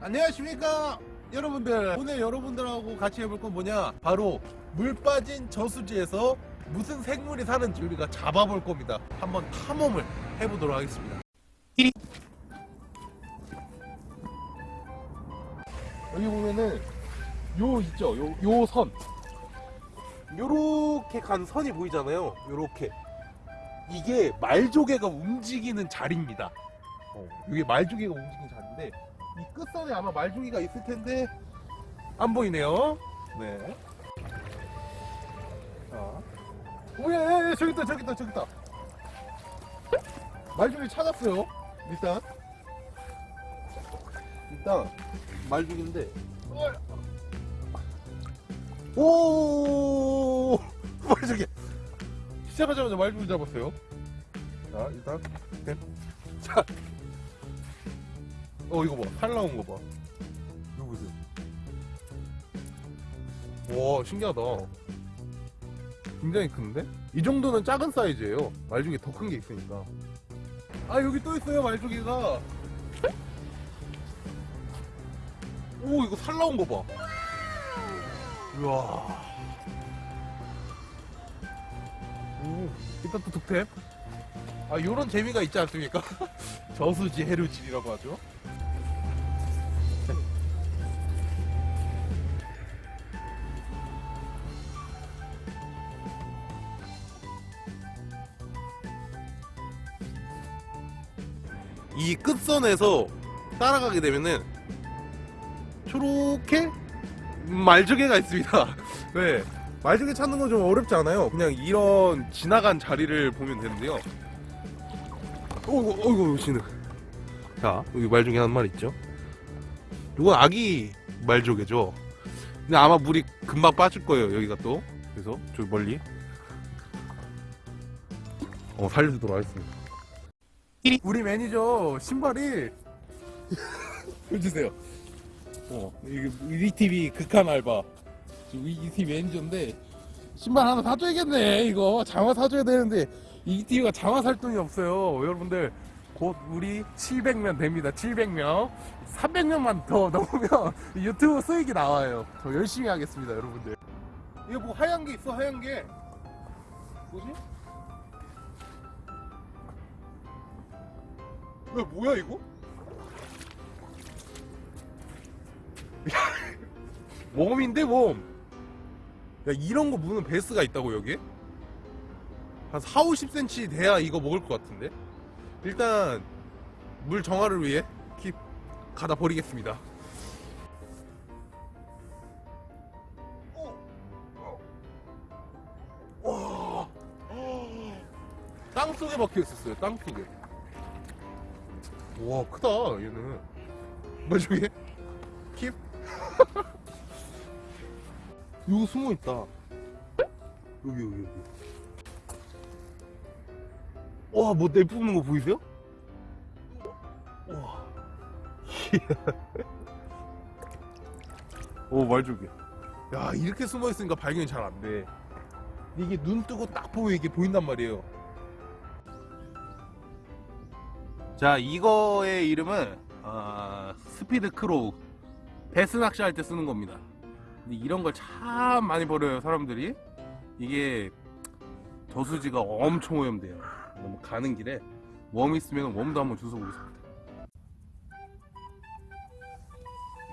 안녕하십니까 여러분들. 오늘 여러분들하고 같이 해볼 건 뭐냐? 바로 물 빠진 저수지에서 무슨 생물이 사는지 우리가 잡아볼 겁니다. 한번 탐험을 해보도록 하겠습니다. 여기 보면은 요 있죠? 요 요 선. 요렇게 간 선이 보이잖아요. 요렇게 이게 말조개가 움직이는 자리입니다 어, 이게 말조개가 움직이는 자리인데 이 끝선에 아마 말조개가 있을 텐데 안 보이네요. 네. 자, 오예, 예, 저기 있다, 저기 있다, 저기 있다. 말조개 찾았어요. 일단, 일단 말조개인데. 오, 말조개. 시작하자마자 말조개 잡았어요. 자, 일단, 네. 자. 어 이거 봐. 살 나온 거 봐. 이거 보세요. 와 신기하다. 굉장히 큰데? 이 정도는 작은 사이즈예요. 말조개 더 큰 게 있으니까. 아 여기 또 있어요 말조개가. 오 이거 살 나온 거 봐. 우와. 오 일단 또 득템. 아 요런 재미가 있지 않습니까? 저수지 해루질이라고 하죠. 이 끝선에서 따라가게 되면은 초록해 말조개가 있습니다. 네. 말조개 찾는 건 좀 어렵지 않아요. 그냥 이런 지나간 자리를 보면 되는데요. 어이구, 어이구, 신흙. 자, 여기 말조개 한 마리 있죠? 이건 아기 말조개죠. 근데 아마 물이 금방 빠질 거예요, 여기가 또. 그래서, 저기 멀리. 어, 살려주도록 하겠습니다. 우리 매니저 신발이 보여주세요. 어, 이게 ETV 극한 알바. 지금 ETV 매니저인데 신발 하나 사줘야겠네. 이거 장화 사줘야 되는데 ETV가 장화 살 돈이 없어요. 여러분들 곧 우리 700명 됩니다. 700명. 300명만 더 넘으면 유튜브 수익이 나와요. 더 열심히 하겠습니다, 여러분들. 이거 뭐 하얀 게 있어, 하얀 게. 뭐지? 야, 뭐야 이거? 웜인데 웜. 야 이런 거 무는 베스가 있다고 여기? 한 4, 50cm 돼야 이거 먹을 것 같은데? 일단 물 정화를 위해 킵 가다 버리겠습니다. 와. 땅 속에 박혀 있었어요. 땅 속에. 와 크다 얘는 뭐 저게 킵 이거 숨어 있다. 여기 여기 여기. 와 뭐 내뿜는 거 보이세요? 와. 오 말조개 야 이렇게 숨어 있으니까 발견이 잘 안 돼. 이게 눈 뜨고 딱 보면 이게 보인단 말이에요. 자 이거의 이름은 어, Speed Craw. 배스 낚시할 때 쓰는 겁니다 이런 걸 참 많이 버려요 사람들이 이게 저수지가 엄청 오염돼요 너무 가는 길에 웜 있으면 웜도 한번 주워 보겠습니다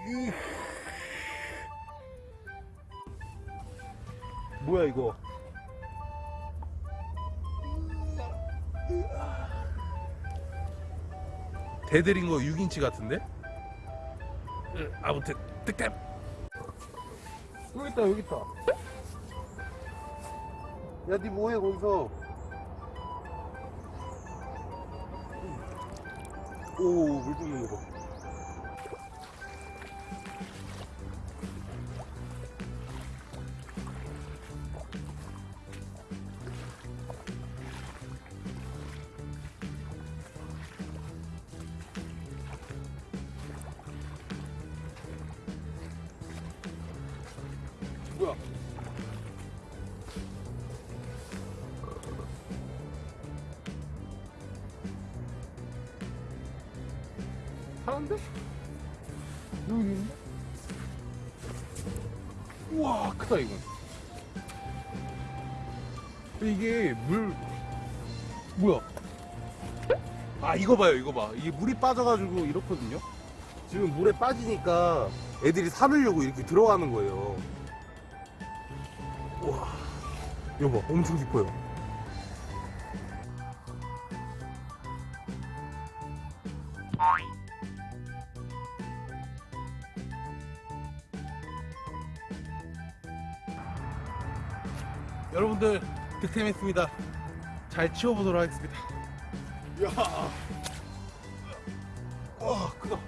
으. 뭐야 이거 대들인 거 6인치 같은데? 으, 아무튼 득템 여기 있다 여기 있다. 야니 뭐해 거기서? 오물 붓는 거봐 사는데? 여기 있는데? 우와 크다 이건 이게 물 뭐야? 아 이거 봐요 이거 봐. 이게 물이 빠져가지고 이렇거든요? 지금 물에 빠지니까 애들이 살으려고 이렇게 들어가는 거예요. 우와. 봐 엄청 깊어요 여러분들 득템했습니다. 잘 치워보도록 하겠습니다. 이야. 와 크다.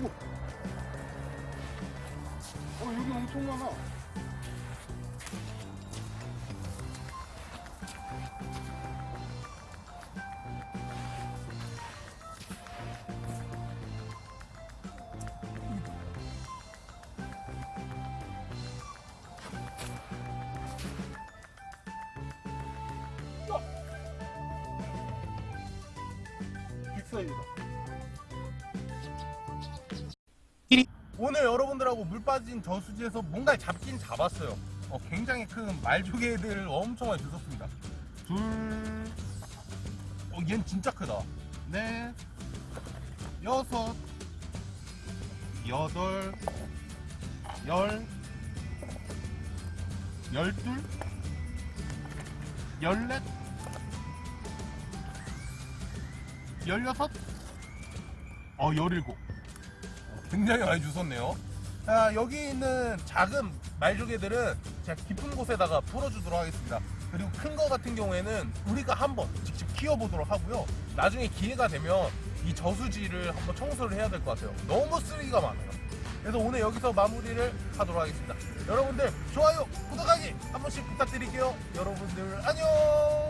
우와. 어 여기 엄청 많아 오늘 여러분들하고 물 빠진 저수지에서 뭔가 잡긴 잡았어요. 어, 굉장히 큰 말조개들 엄청 많이 주셨습니다. 둘, 어, 얘는 진짜 크다. 넷, 여섯, 여덟, 열, 열둘, 열넷, 열여섯, 어, 열일곱. 굉장히 많이 주셨네요. 자, 여기 있는 작은 말조개들은 제가 깊은 곳에다가 풀어주도록 하겠습니다. 그리고 큰 거 같은 경우에는 우리가 한번 직접 키워보도록 하고요. 나중에 기회가 되면 이 저수지를 한번 청소를 해야 될 것 같아요. 너무 쓰레기가 많아요. 그래서 오늘 여기서 마무리를 하도록 하겠습니다. 여러분들 좋아요, 구독하기 한 번씩 부탁드릴게요. 여러분들 안녕!